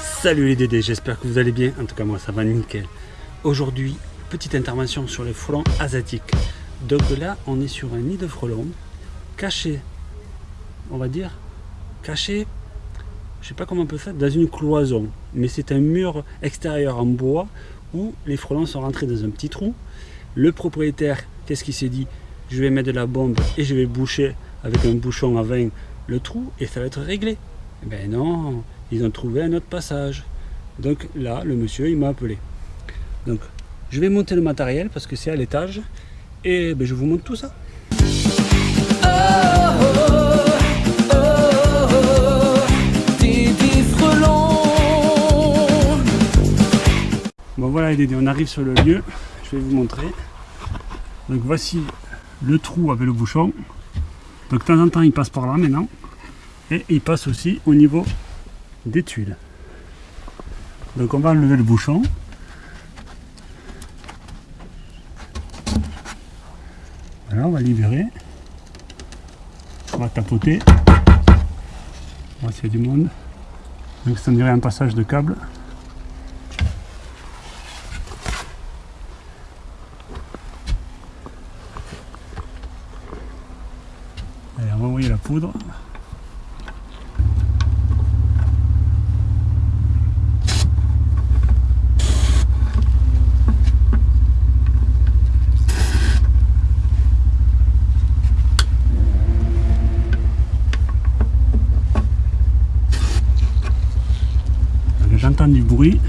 Salut les Dédés, j'espère que vous allez bien. En tout cas, moi, ça va nickel. Aujourd'hui, petite intervention sur les frelons asiatiques. Donc là, on est sur un nid de frelons caché, on va dire, caché, je sais pas comment on peut faire, dans une cloison. Mais c'est un mur extérieur en bois où les frelons sont rentrés dans un petit trou. Le propriétaire, qu'est-ce qu'il s'est dit? Je vais mettre de la bombe et je vais boucher avec un bouchon à vin le trou et ça va être réglé. Eh ben non, ils ont trouvé un autre passage. Donc là, le monsieur, il m'a appelé. Donc, je vais monter le matériel parce que c'est à l'étage et ben, je vous montre tout ça. Bon voilà les on arrive sur le lieu, je vais vous montrer. Donc voici le trou avec le bouchon. Donc de temps en temps il passe par là maintenant. Et il passe aussi au niveau des tuiles. Donc on va enlever le bouchon. Voilà, on va libérer. On va tapoter. On va a du monde. Donc ça dirait un passage de câble. Allez, on va envoyer poudre. J'entends du bruit.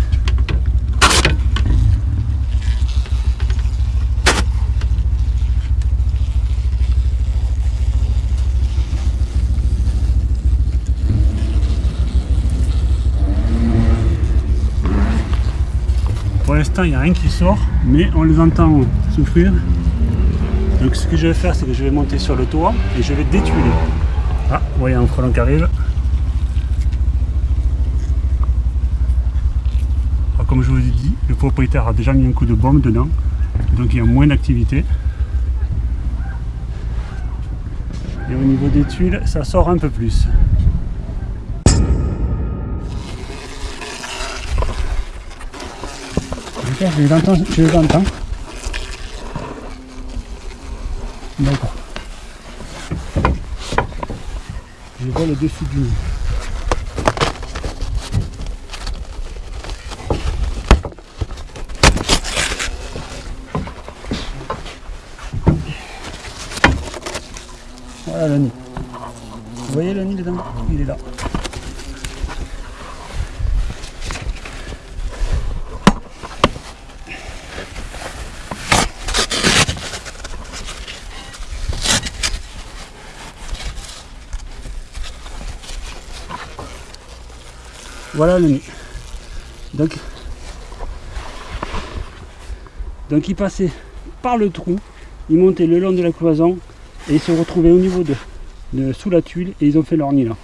Il n'y a rien qui sort, mais on les entend souffrir. Donc ce que je vais faire, c'est que je vais monter sur le toit et je vais détuiler. Ah, vous voyez un frelon qui arrive. Alors, comme je vous ai dit, le propriétaire a déjà mis un coup de bombe dedans, donc il y a moins d'activité. Et au niveau des tuiles, ça sort un peu plus. Je les entends. Je les entends. D'accord. Je vois le dessus du nid. Voilà le nid. Vous voyez le nid dedans? Il est là. Voilà le nid. Donc, donc il passait par le trou, il montait le long de la cloison et ils se retrouvaient au niveau de, sous la tuile et ils ont fait leur nid là.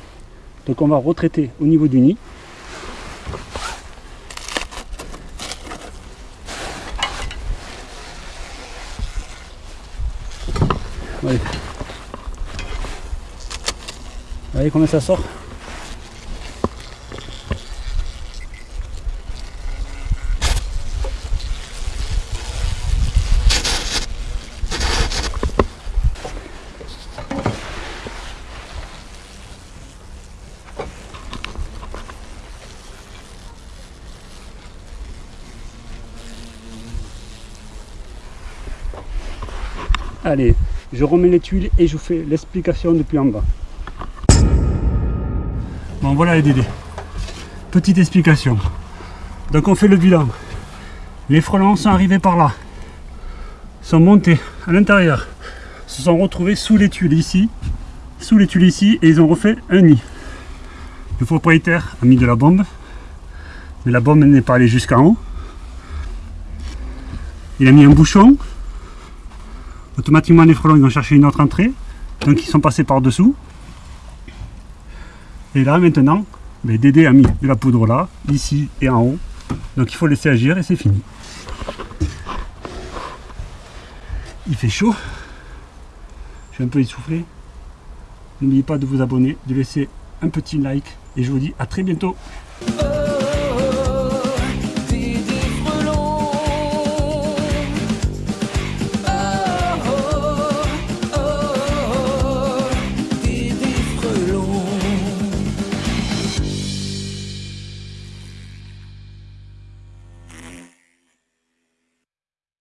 Donc on va retraiter au niveau du nid. Voyez. Vous voyez comment ça sort? Allez, je remets les tuiles et je vous fais l'explication depuis en bas. Bon voilà les Dédés. Petite explication. Donc on fait le bilan. Les frelons sont arrivés par là. Sont montés à l'intérieur. Se sont retrouvés sous les tuiles ici. Sous les tuiles ici et ils ont refait un nid. Le propriétaire a mis de la bombe. Mais la bombe n'est pas allée jusqu'en haut. Il a mis un bouchon automatiquement les frelons ils ont cherché une autre entrée. Donc ils sont passés par dessous et là maintenant ben, Dédé a mis de la poudre là ici et en haut. Donc il faut laisser agir et c'est fini. Il fait chaud. Je suis un peu essoufflé. N'oubliez pas de vous abonner, de laisser un petit like. Et je vous dis à très bientôt.